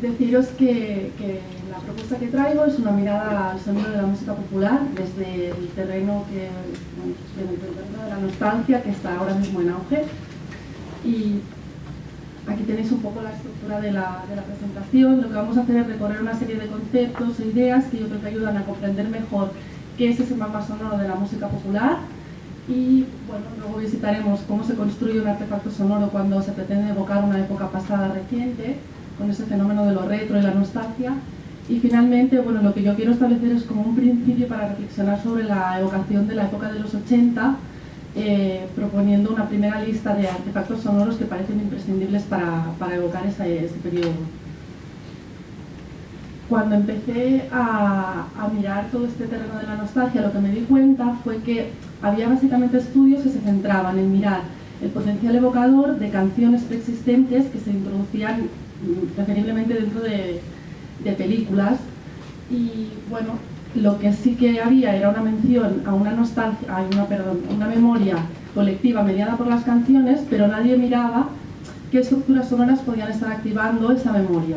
deciros que, la propuesta que traigo es una mirada al sonido de la música popular desde el terreno que, de la nostalgia que está ahora mismo en auge. Y aquí tenéis un poco la estructura de la, de la presentación. Lo que vamos a hacer es recorrer una serie de conceptos e ideas que yo creo que ayudan a comprender mejor qué es ese mapa sonoro de la música popular. Y bueno, luego visitaremos cómo se construye un artefacto sonoro cuando se pretende evocar una época pasada reciente con ese fenómeno de lo retro y la nostalgia. Y finalmente, bueno, lo que yo quiero establecer es como un principio para reflexionar sobre la evocación de la época de los 80, eh, proponiendo una primera lista de artefactos sonoros que parecen imprescindibles para, para evocar ese, ese, periodo. Cuando empecé a, a mirar todo este terreno de la nostalgia, lo que me di cuenta fue que había básicamente estudios que se centraban en mirar el potencial evocador de canciones preexistentes que se introducían preferiblemente dentro de, películas y bueno, lo que sí que había era una mención a una nostalgia, a una, perdón, una memoria colectiva mediada por las canciones, pero nadie miraba qué estructuras sonoras podían estar activando esa memoria.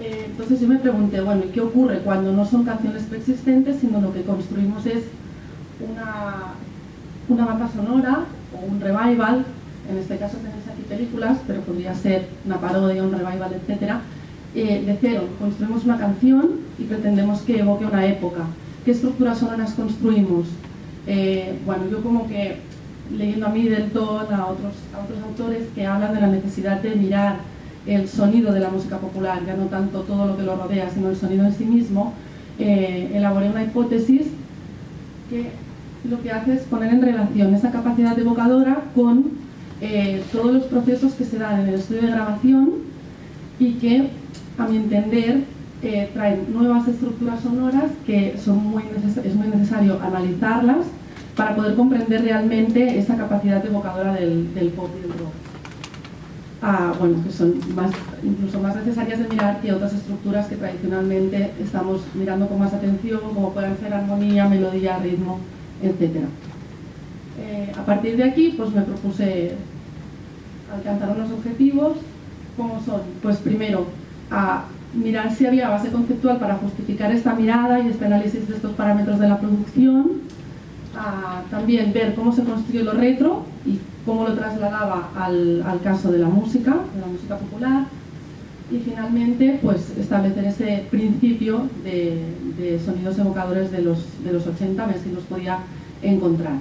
Eh, entonces yo me pregunté, bueno, ¿y qué ocurre cuando no son canciones preexistentes, sino lo que construimos es una, una banda sonora o un revival en este caso tenéis películas, pero podría ser una parodia, un revival, etc. Eh, de cero, construimos una canción y pretendemos que evoque una época. ¿Qué estructuras sonoras construimos? Eh, bueno, yo como que leyendo a Middleton, a otros, a otros autores que hablan de la necesidad de mirar el sonido de la música popular, ya no tanto todo lo que lo rodea, sino el sonido en sí mismo, eh, elaboré una hipótesis que lo que hace es poner en relación esa capacidad evocadora con eh, todos los procesos que se dan en el estudio de grabación y que, a mi entender, eh, traen nuevas estructuras sonoras que son muy es muy necesario analizarlas para poder comprender realmente esa capacidad evocadora del, del pop y del rock. Ah, bueno, que son más, incluso más necesarias de mirar que otras estructuras que tradicionalmente estamos mirando con más atención, como pueden ser armonía, melodía, ritmo, etc. Eh, a partir de aquí pues me propuse alcanzar unos objetivos, como son, pues primero, a mirar si había base conceptual para justificar esta mirada y este análisis de estos parámetros de la producción, a también ver cómo se construyó lo retro y cómo lo trasladaba al, caso de la música, de la música popular, y finalmente pues establecer ese principio de, sonidos evocadores de los, de los 80, a ver si los podía encontrar.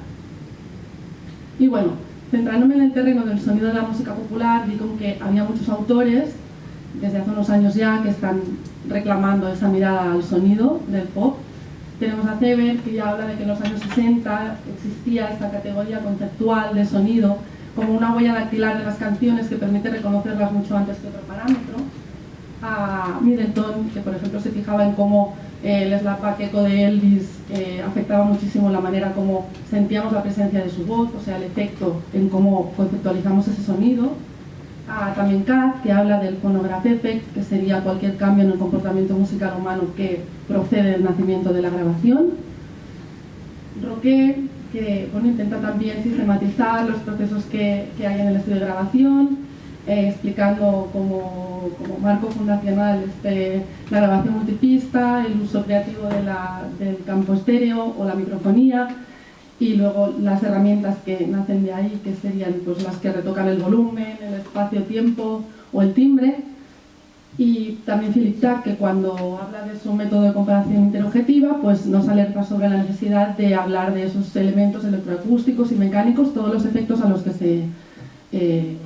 Y bueno, centrándome en el terreno del sonido de la música popular, vi como que había muchos autores, desde hace unos años ya, que están reclamando esa mirada al sonido del pop. Tenemos a Sever, que ya habla de que en los años 60 existía esta categoría conceptual de sonido como una huella dactilar de las canciones que permite reconocerlas mucho antes que otro parámetro. A Middleton, que por ejemplo se fijaba en cómo el slap eco de Elvis eh, afectaba muchísimo la manera como sentíamos la presencia de su voz, o sea, el efecto en cómo conceptualizamos ese sonido. Ah, también Kat, que habla del phonograph effect, que sería cualquier cambio en el comportamiento musical humano que procede del nacimiento de la grabación. Roque, que bueno, intenta también sistematizar los procesos que, que hay en el estudio de grabación, eh, explicando como, como, marco fundacional este, la grabación multipista, el uso creativo del campo estéreo o la microfonía y luego las herramientas que nacen de ahí, que serían pues, las que retocan el volumen, el espacio-tiempo o el timbre. Y también Philip Tack, que cuando habla de su método de comparación interobjetiva, pues nos alerta sobre la necesidad de hablar de esos elementos electroacústicos y mecánicos, todos los efectos a los que se eh,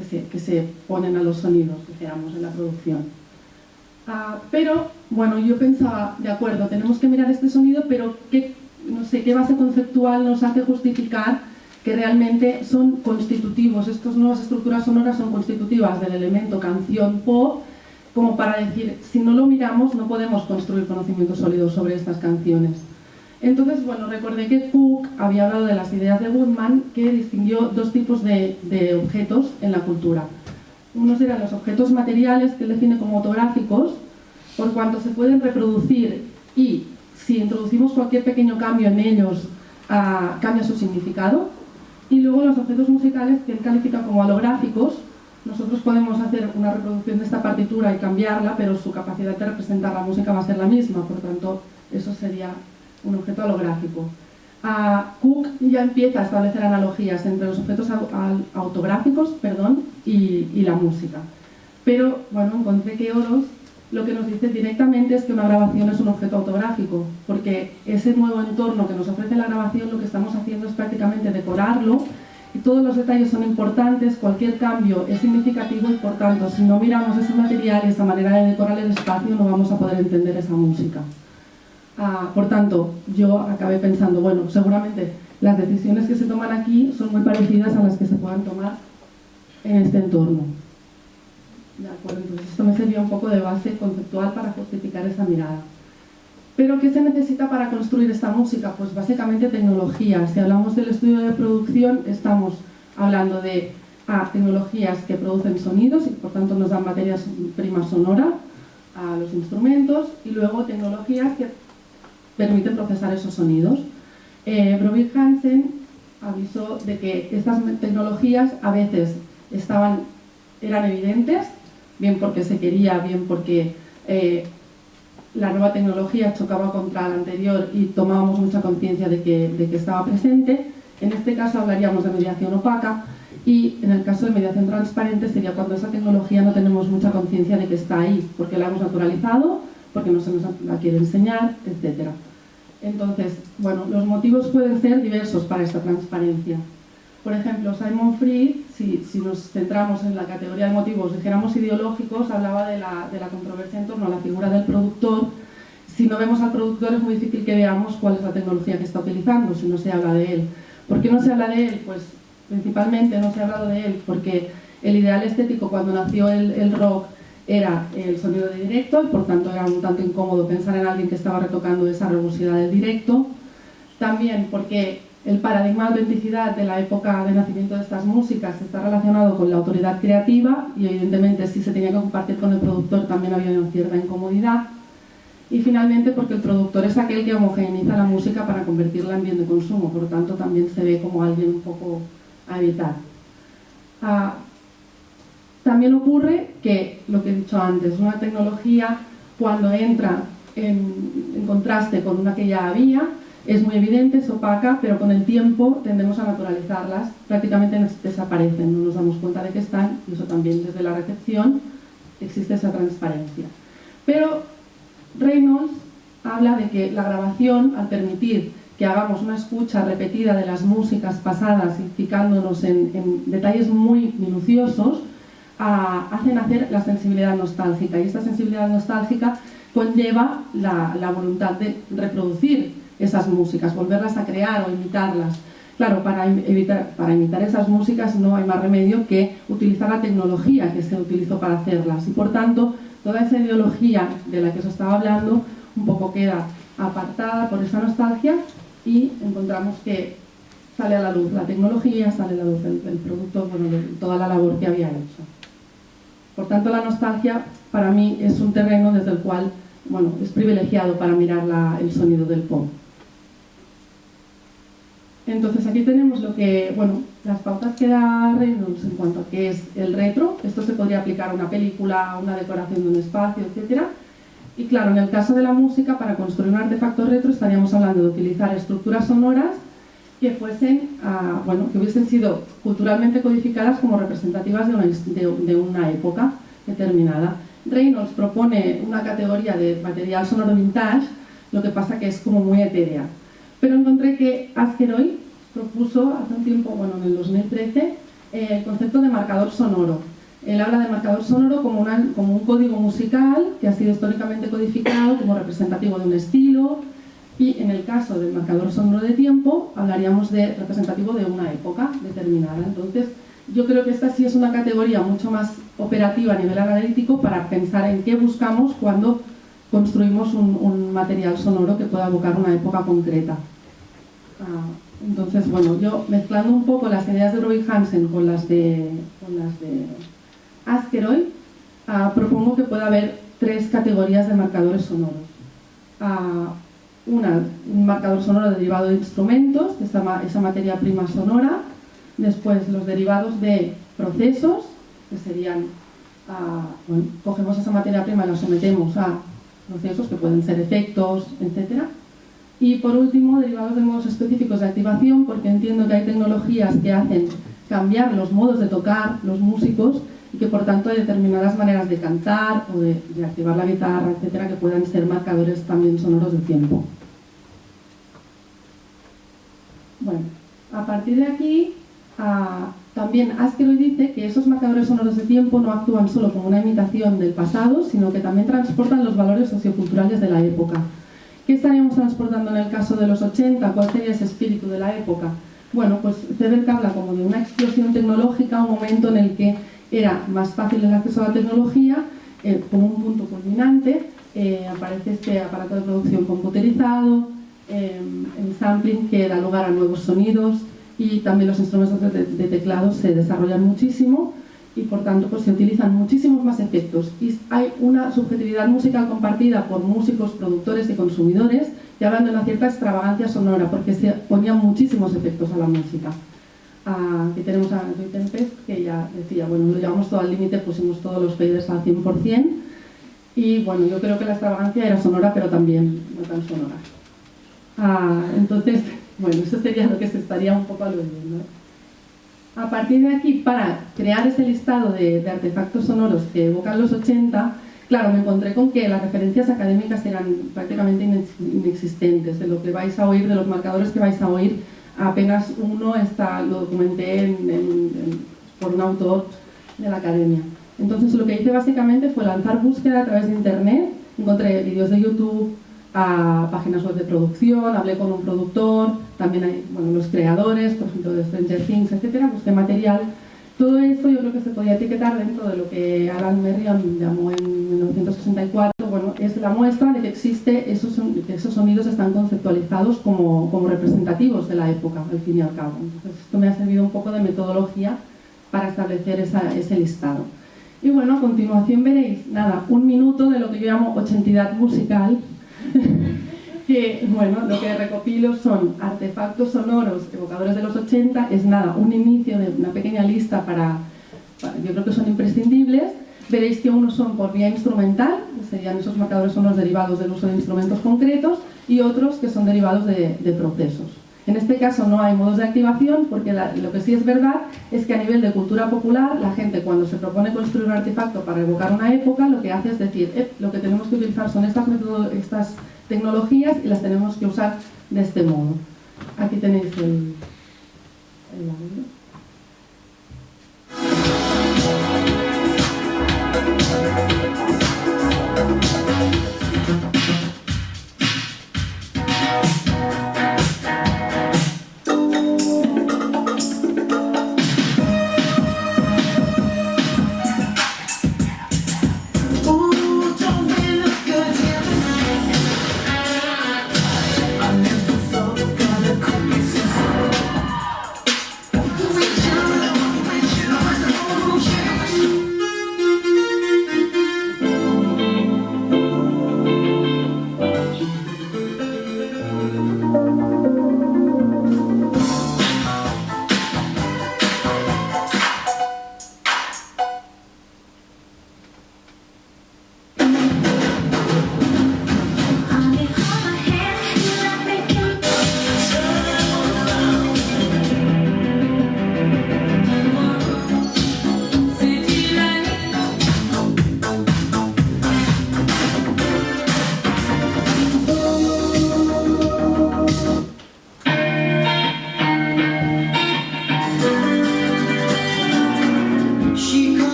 que se, ponen a los sonidos, dijéramos, en la producción. Ah, pero, bueno, yo pensaba, de acuerdo, tenemos que mirar este sonido, pero ¿qué, no sé, ¿qué base conceptual nos hace justificar que realmente son constitutivos, estas nuevas estructuras sonoras son constitutivas del elemento canción pop, como para decir, si no lo miramos no podemos construir conocimiento sólido sobre estas canciones. Entonces, bueno, recordé que Cook había hablado de las ideas de Woodman que distinguió dos tipos de, objetos en la cultura. Unos eran los objetos materiales, que él define como autográficos, por cuanto se pueden reproducir y si introducimos cualquier pequeño cambio en ellos, ah, cambia su significado. Y luego los objetos musicales, que él califica como holográficos, nosotros podemos hacer una reproducción de esta partitura y cambiarla, pero su capacidad de representar la música va a ser la misma, por tanto, eso sería un objeto holográfico. Cook ya empieza a establecer analogías entre los objetos autográficos perdón, y, y, la música. Pero, bueno, encontré que Oros lo que nos dice directamente es que una grabación es un objeto autográfico, porque ese nuevo entorno que nos ofrece la grabación lo que estamos haciendo es prácticamente decorarlo y todos los detalles son importantes, cualquier cambio es significativo y por tanto si no miramos ese material y esa manera de decorar el espacio no vamos a poder entender esa música. Ah, por tanto, yo acabé pensando, bueno, seguramente las decisiones que se toman aquí son muy parecidas a las que se puedan tomar en este entorno. De acuerdo, entonces esto me servía un poco de base conceptual para justificar esa mirada. Pero ¿qué se necesita para construir esta música? Pues básicamente tecnología. Si hablamos del estudio de producción, estamos hablando de tecnologías que producen sonidos y por tanto nos dan materias primas sonora a los instrumentos y luego tecnologías que permiten procesar esos sonidos. Eh, Hansen avisó de que estas tecnologías a veces estaban, eran evidentes, bien porque se quería, bien porque eh, la nueva tecnología chocaba contra la anterior y tomábamos mucha conciencia de que, de que estaba presente. En este caso hablaríamos de mediación opaca y en el caso de mediación transparente sería cuando esa tecnología no tenemos mucha conciencia de que está ahí, porque la hemos naturalizado, porque no se nos la quiere enseñar, etcétera. Entonces, bueno, los motivos pueden ser diversos para esta transparencia. Por ejemplo, Simon Fried, si, nos centramos en la categoría de motivos, dijéramos ideológicos, hablaba de la, de la controversia en torno a la figura del productor. Si no vemos al productor es muy difícil que veamos cuál es la tecnología que está utilizando, si no se habla de él. ¿Por qué no se habla de él? Pues principalmente no se ha hablado de él porque el ideal estético cuando nació el, el rock era el sonido de directo y por tanto era un tanto incómodo pensar en alguien que estaba retocando esa rugosidad del directo. También porque el paradigma de autenticidad de la época de nacimiento de estas músicas está relacionado con la autoridad creativa y evidentemente si se tenía que compartir con el productor también había una cierta incomodidad. Y finalmente porque el productor es aquel que homogeneiza la música para convertirla en bien de consumo, por lo tanto también se ve como alguien un poco a evitar. Ah, también ocurre que, lo que he dicho antes, una tecnología cuando entra en, contraste con una que ya había, es muy evidente, es opaca, pero con el tiempo tendemos a naturalizarlas, prácticamente desaparecen, no nos damos cuenta de que están, y eso también desde la recepción existe esa transparencia. Pero Reynolds habla de que la grabación, al permitir que hagamos una escucha repetida de las músicas pasadas y fijándonos en detalles muy minuciosos, hacen hacer la sensibilidad nostálgica y esta sensibilidad nostálgica conlleva la, voluntad de reproducir esas músicas, volverlas a crear o imitarlas. Claro, para, imitar esas músicas no hay más remedio que utilizar la tecnología que se utilizó para hacerlas y por tanto toda esa ideología de la que os estaba hablando un poco queda apartada por esa nostalgia y encontramos que sale a la luz la tecnología, sale a la luz el, producto, bueno, toda la labor que había hecho. Por tanto, la nostalgia para mí es un terreno desde el cual bueno, es privilegiado para mirar el sonido del pop. Entonces aquí tenemos lo que, bueno, las pautas que da Reynolds en cuanto a qué es el retro. Esto se podría aplicar a una película, a una decoración de un espacio, etc. Y claro, en el caso de la música, para construir un artefacto retro estaríamos hablando de utilizar estructuras sonoras que fuesen, ah, bueno, que hubiesen sido culturalmente codificadas como representativas de una, de, una época determinada. Reynolds propone una categoría de material sonoro vintage, lo que pasa que es como muy etérea. Pero encontré que Askeroy propuso hace un tiempo, bueno, en el 2013, eh, el concepto de marcador sonoro. Él habla de marcador sonoro como, como un código musical que ha sido históricamente codificado como representativo de un estilo, y en el caso del marcador sonoro de tiempo, hablaríamos de representativo de una época determinada. Entonces, yo creo que esta sí es una categoría mucho más operativa a nivel analítico para pensar en qué buscamos cuando construimos un, material sonoro que pueda evocar una época concreta. Ah, entonces, bueno, yo mezclando un poco las ideas de Roy Hansen con las de, con las de Askeroy, ah, propongo que pueda haber tres categorías de marcadores sonoros. Ah, una, un marcador sonoro derivado de instrumentos, esa, esa materia prima sonora, después los derivados de procesos que serían, ah, bueno, cogemos esa materia prima y la sometemos a procesos que pueden ser efectos, etc. Y por último, derivados de modos específicos de activación, porque entiendo que hay tecnologías que hacen cambiar los modos de tocar los músicos y que por tanto hay determinadas maneras de cantar o de, activar la guitarra, etcétera, que puedan ser marcadores también sonoros de tiempo. Bueno, a partir de aquí, ah, también Asteroid dice que esos marcadores sonoros de tiempo no actúan solo como una imitación del pasado, sino que también transportan los valores socioculturales de la época. ¿Qué estaríamos transportando en el caso de los 80? ¿Cuál sería ese espíritu de la época? Bueno, pues Cebert habla como de una explosión tecnológica, un momento en el que era más fácil el acceso a la tecnología, eh, como un punto culminante, eh, aparece este aparato de producción computerizado, eh, el sampling que da lugar a nuevos sonidos y también los instrumentos de, de teclado se desarrollan muchísimo y por tanto pues, se utilizan muchísimos más efectos y hay una subjetividad musical compartida por músicos, productores y consumidores y hablando de una cierta extravagancia sonora porque se ponían muchísimos efectos a la música. aquí tenemos a Rui Tempest que ya decía, bueno, lo llevamos todo al límite, pusimos todos los faders al 100% y bueno, yo creo que la extravagancia era sonora pero también no tan sonora. Ah, entonces, bueno, eso sería lo que se estaría un poco aludiendo. A partir de aquí, para crear ese listado de, artefactos sonoros que evocan los 80, claro, me encontré con que las referencias académicas eran prácticamente inexistentes. De lo que vais a oír, de los marcadores que vais a oír, apenas uno está, lo documenté por un autor de la academia. Entonces lo que hice básicamente fue lanzar búsqueda a través de internet, encontré vídeos de YouTube, a páginas web de producción, hablé con un productor, también hay bueno, los creadores, por ejemplo, de Stranger Things, etcétera, busqué material. Todo esto yo creo que se podía etiquetar dentro de lo que Alan Merriam llamó en 1964, bueno, es la muestra de que existe, esos, que esos sonidos están conceptualizados como, como representativos de la época, al fin y al cabo. Entonces esto me ha servido un poco de metodología para establecer esa, ese listado. Y bueno, a continuación veréis, nada, un minuto de lo que yo llamo ochentidad musical, que, bueno, lo que recopilo son artefactos sonoros evocadores de los 80, es nada, un inicio de una pequeña lista para, yo creo que son imprescindibles. Veréis que unos son por vía instrumental, serían esos marcadores sonoros derivados del uso de instrumentos concretos, y otros que son derivados de, procesos. En este caso no hay modos de activación porque lo que sí es verdad es que a nivel de cultura popular la gente cuando se propone construir un artefacto para evocar una época lo que hace es decir, eh, lo que tenemos que utilizar son estas, estas tecnologías y las tenemos que usar de este modo. Aquí tenéis el, el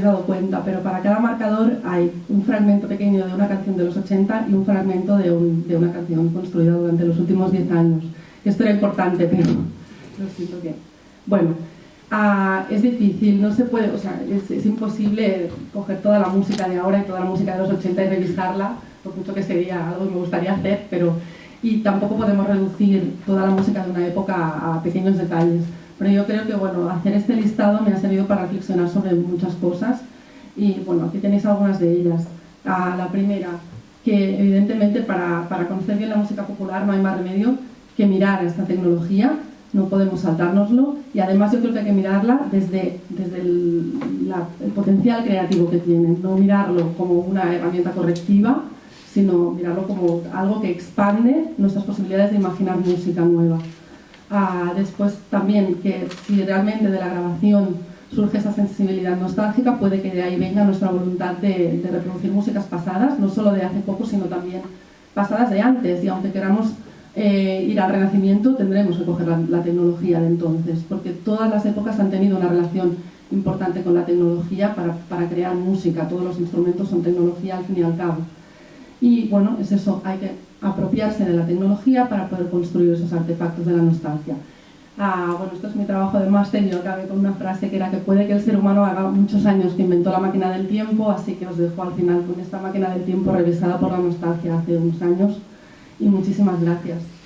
dado cuenta, pero para cada marcador hay un fragmento pequeño de una canción de los 80 y un fragmento de, una canción construida durante los últimos 10 años. Esto era importante, pero lo siento que... Bueno, ah, es difícil, no se puede, o sea, es, imposible coger toda la música de ahora y toda la música de los 80 y revisarla, por mucho que sería algo que me gustaría hacer, pero... Y tampoco podemos reducir toda la música de una época a pequeños detalles pero yo creo que bueno, hacer este listado me ha servido para reflexionar sobre muchas cosas y bueno, aquí tenéis algunas de ellas. Ah, la primera, que evidentemente para, para conocer bien la música popular no hay más remedio que mirar esta tecnología, no podemos saltárnoslo y además yo creo que hay que mirarla desde, desde el, el potencial creativo que tiene, no mirarlo como una herramienta correctiva, sino mirarlo como algo que expande nuestras posibilidades de imaginar música nueva. Después también que si realmente de la grabación surge esa sensibilidad nostálgica, puede que de ahí venga nuestra voluntad de, reproducir músicas pasadas, no solo de hace poco, sino también pasadas de antes. Y aunque queramos eh, ir al renacimiento, tendremos que coger la, tecnología de entonces, porque todas las épocas han tenido una relación importante con la tecnología para crear música. Todos los instrumentos son tecnología al fin y al cabo. Y bueno, es eso, hay que apropiarse de la tecnología para poder construir esos artefactos de la nostalgia. Ah, bueno, esto es mi trabajo de máster, yo acabé con una frase que era que puede que el ser humano haga muchos años que inventó la máquina del tiempo, así que os dejo al final con esta máquina del tiempo revisada por la nostalgia hace unos años y muchísimas gracias.